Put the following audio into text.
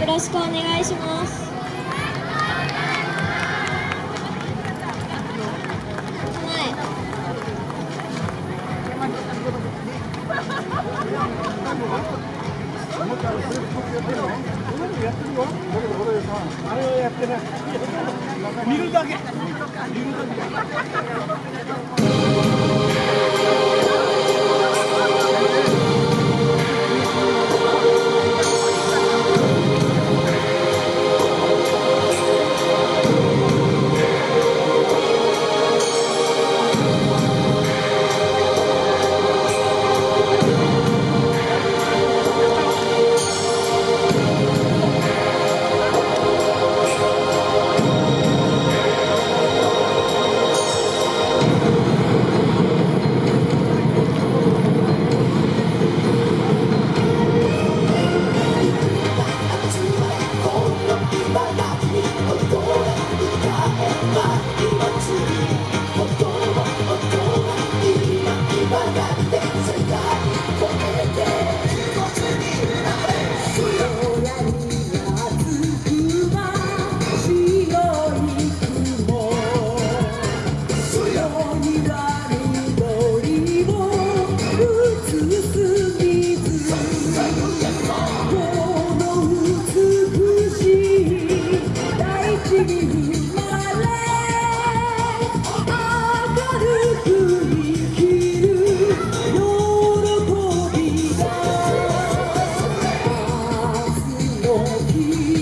よろしくお願いしますあれをやってない。見るだけ。見るだけ。You.